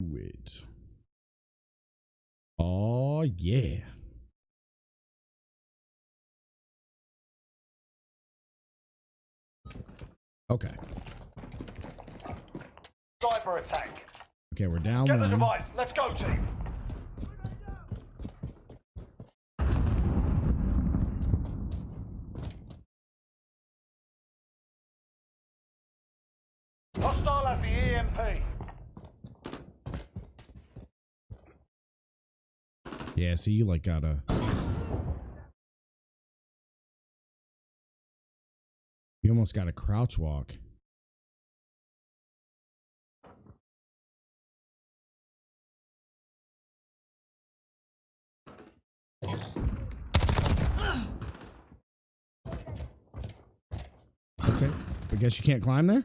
it. Oh yeah. Okay. Cyber attack. Okay, we're down Get the device. Let's go, team. Hostile has the EMP. Yeah, see, you like gotta. You almost got to crouch walk. Okay, I guess you can't climb there.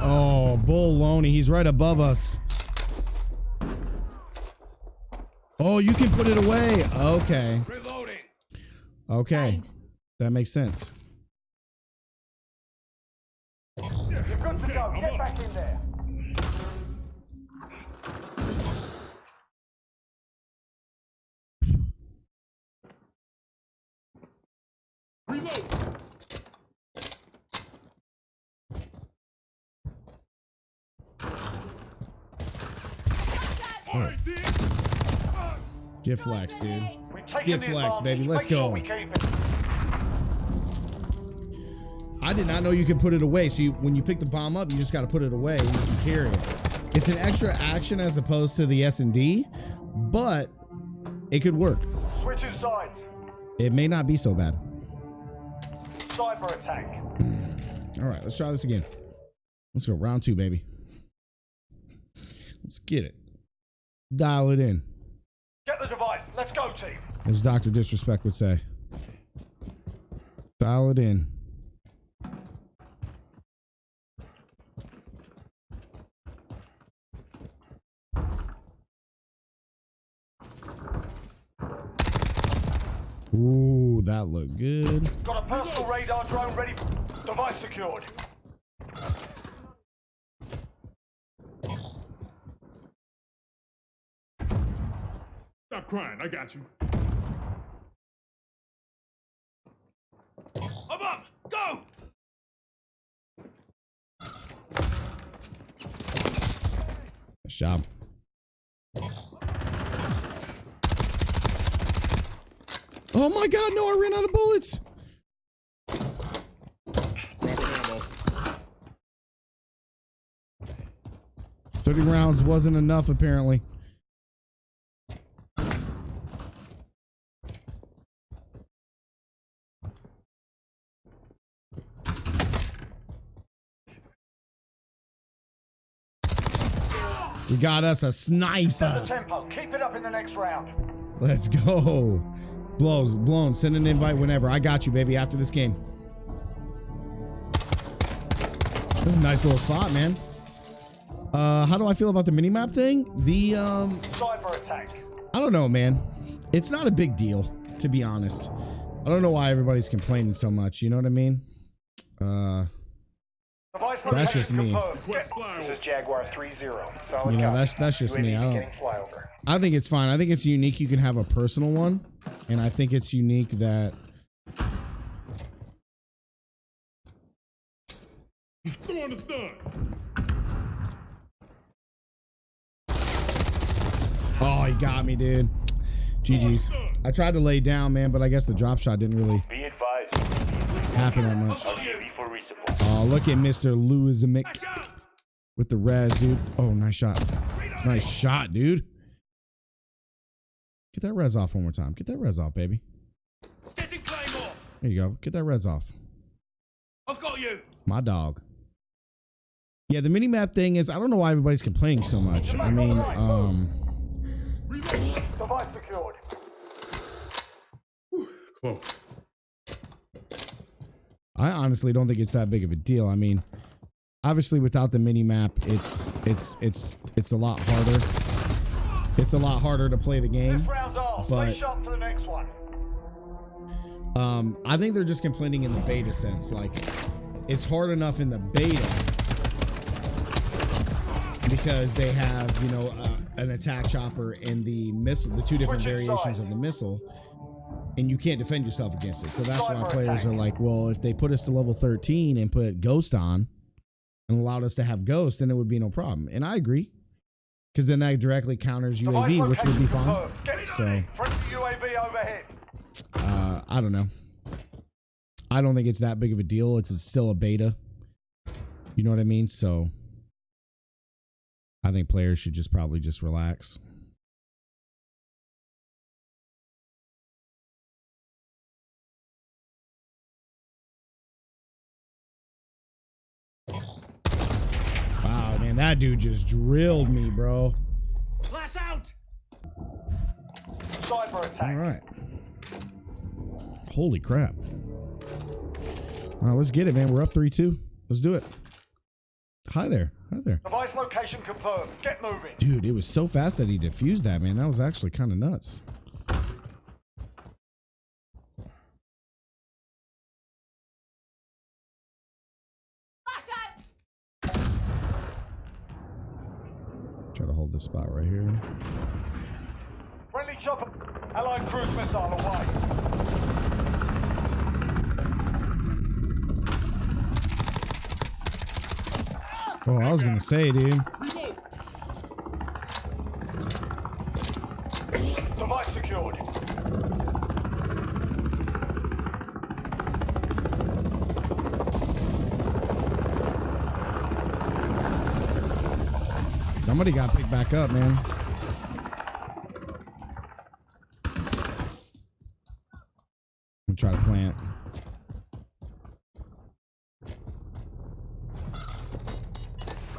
Oh, Bull Loney, he's right above us. Oh, you can put it away. Okay. Reloading. Okay. That makes sense. You're good to go. Get back in there. Get flex, dude. Get flex, baby. Let's go. we keep it. I did not know you could put it away. So you, when you pick the bomb up, you just got to put it away. You can carry it. It's an extra action as opposed to the S and D, but it could work. Switching sides. It may not be so bad. Cyber attack. All right, let's try this again. Let's go round two, baby. Let's get it. Dial it in, Get the device. Let's go, team. As Doctor Disrespect would say. Dial it in. Ooh, that looked good. Got a personal radar drone ready. Device secured. Crying. I got you. I'm up. Go. Nice job. Oh my god, no, I ran out of bullets. Thirty rounds wasn't enough, apparently. We got us a Set the sniper. tempo. Keep it up in the next round. Let's go. Blows, blown. Send an invite whenever. I got you, baby, after this game. This is a nice little spot, man. Uh, how do I feel about the minimap thing? The, um, Cyber attack. I don't know, man. It's not a big deal, to be honest. I don't know why everybody's complaining so much. You know what I mean? Uh, That's just me. confirmed. Quest Get- flyover. This is Jaguar 3-0. Solid you know, that's that's just me. I don't. I think it's fine. I think it's unique. You can have a personal one, and I think it's unique that Throwing the stun. Oh, he got me, dude. GG's. I tried to lay down, man, but I guess the drop shot didn't really happen that much. UAV for resupply. Oh, look at Mr. Lewis Mick with the res, dude. Oh, nice shot. Nice shot, dude. Get that res off one more time. Get that res off, baby. There you go. Get that res off. I've got you. My dog. Yeah, the mini map thing is I don't know why everybody's complaining so much. I mean, um Device secured. Close. I honestly don't think it's that big of a deal. I mean, obviously without the mini map, it's it's it's it's a lot harder. It's a lot harder to play the game. This round's ours. But- Stay sharp for the next one. Um, I think they're just complaining in the beta sense. Like, it's hard enough in the beta because they have you know uh, an attack chopper and the missile, the two different variations of the missile, and you can't defend yourself against it. So that's why players are like, well, if they put us to level 13 and put Ghost on and allowed us to have Ghost, then it would be no problem. And I agree, because then that directly counters UAV, which would be fine. So UAV overhead. uh, I don't know. I don't think it's that big of a deal. It's still a beta. You know what I mean? So I think players should just probably just relax. That dude just drilled me, bro. Flash out! Cyber attack. All right. Holy crap. All right, let's get it, man. We're up 3 2. Let's do it. Hi there. Hi there. Device location confirmed. Get moving. Dude, it was so fast that he defused that, man. That was actually kind of nuts. Try to hold this spot right here. Friendly chopper. Allied cruise missile away. Oh, I was gonna say, dude. Device secured. Somebody got picked back up, man. I'm try to plant.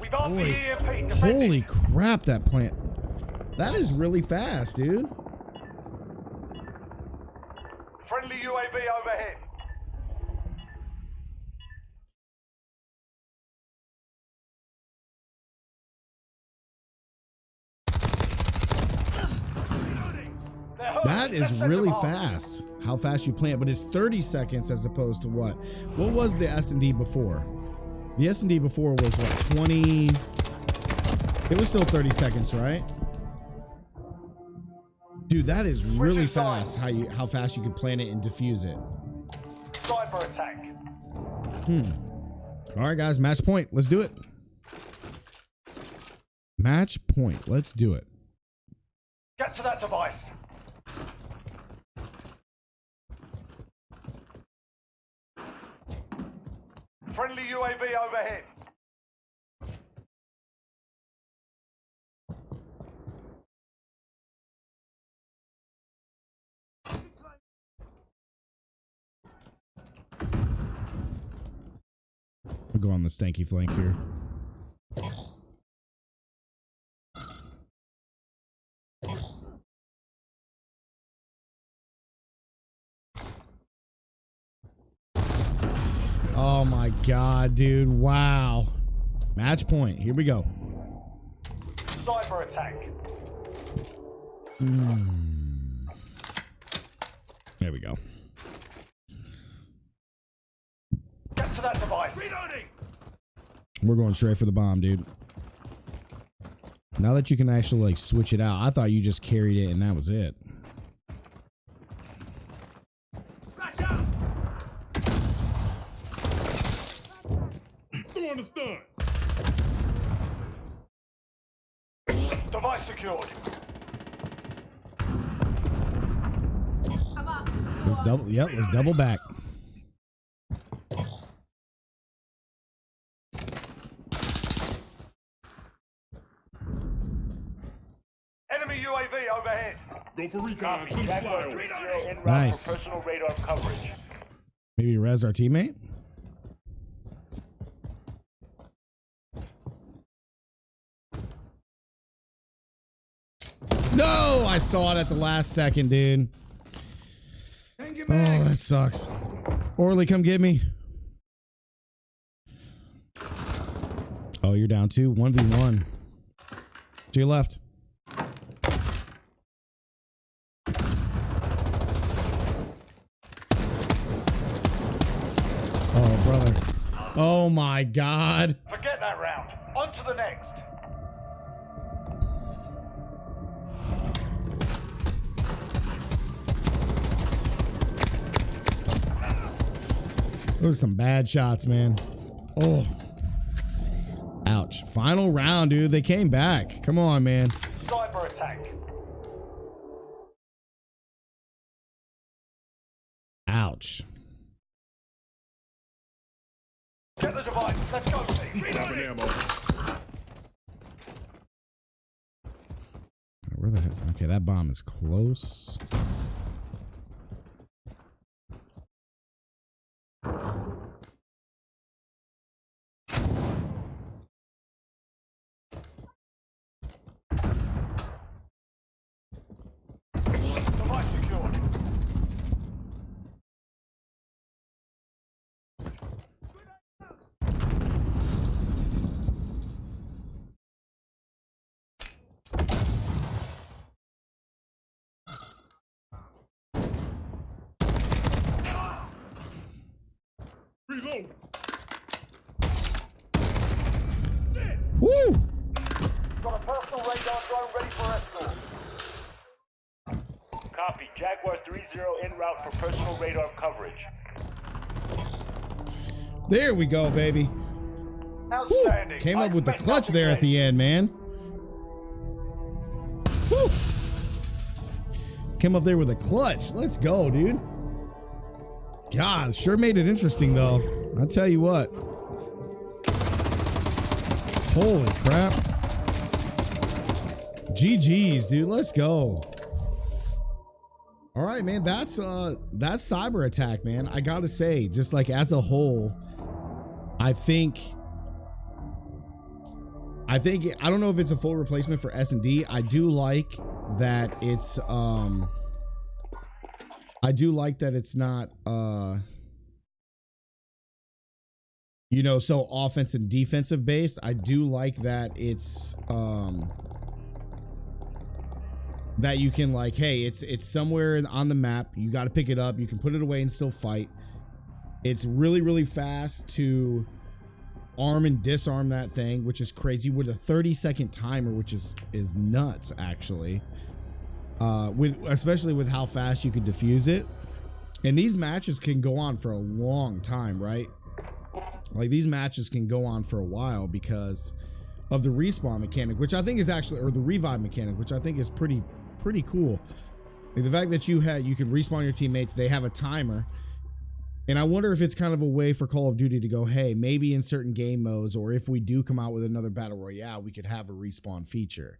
We've armed the EMP. Holy crap, that plant. That is really fast, dude. That is really fast. How fast you plant, but it's 30 seconds as opposed to what? What was the S and D before? The S and D before was what? 20. It was still 30 seconds, right? Dude, that is really fast. How you how fast you can plant it and diffuse it. Cyber attack. Hmm. All right, guys, match point. Let's do it. Match point. Let's do it. Get to that device. Friendly UAV overhead. We'll go on the stanky flank here. Oh my god, dude. Wow. Match point. Here we go. Cyber attack. Hmm. There we go. Get to that device. Reloading! We're going straight for the bomb, dude. Now that you can actually like switch it out, I thought you just carried it and that was it. Yep, let's double back. Enemy UAV overhead. Go for recon. Send the flyover. Reloading. Nice. personal radar coverage. Maybe res our teammate. No, I saw it at the last second, dude. Change your Oh, that sucks. Orly, come get me. Oh, you're down two. 1v1. To your left. Oh, brother. Oh, my God. Forget that round. On to the next. Those are some bad shots, man. Oh. Ouch. Final round, dude. They came back. Come on, man. Cyber attack. Ouch. Get the device. Let's go, team. Ammo. Where the heck? Okay, that bomb is close. Device secured. Reload. Woo! Got a personal radar drone ready for escort. Copy. Jaguar 3-0 en route for personal radar coverage. There we go, baby. Woo! Came up with the clutch there at the end, man. Woo! Came up there with a clutch. Let's go, dude. God, sure made it interesting though. I'll tell you what. Holy crap. GG's, dude. Let's go. All right, man. That's uh that's cyber attack, man. I gotta say, just like as a whole, I think I think I don't know if it's a full replacement for S and D. I do like that it's um I do like that it's not uh you know so offense and defensive based. I do like that it's um that you can like hey it's it's somewhere on the map. You got to pick it up. You can put it away and still fight. It's really really fast to arm and disarm that thing which is crazy with a 30 second timer which is is nuts actually uh with especially with how fast you can defuse it. And these matches can go on for a long time right? Like these matches can go on for a while because of the respawn mechanic which i think is actually or the revive mechanic which i think is pretty pretty cool. The fact that you had you can respawn your teammates they have a timer. And I wonder if it's kind of a way for Call of Duty to go, hey, maybe in certain game modes, or if we do come out with another battle royale, we could have a respawn feature.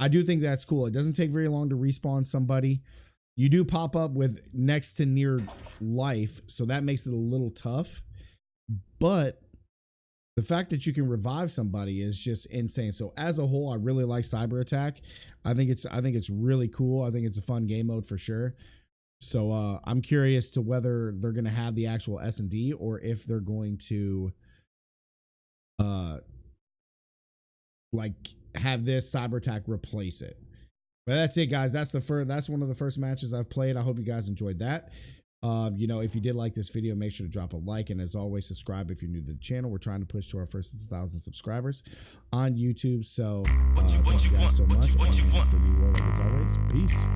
I do think that's cool. It doesn't take very long to respawn somebody. You do pop up with next to near life, so that makes it a little tough. But the fact that you can revive somebody is just insane. So as a whole, I really like Cyber Attack. I think it's I think it's really cool. I think it's a fun game mode for sure. So uh, I'm curious to whether they're going to have the actual S and D or if they're going to, uh, like have this cyber attack replace it. But that's it, guys. That's the first. That's one of the first matches I've played. I hope you guys enjoyed that. Um, you know, if you did like this video, make sure to drop a like and as always, subscribe if you're new to the channel. We're trying to push to our first thousand subscribers on YouTube. So, uh, thank you guys so much. And for me, Warlock, as always, peace.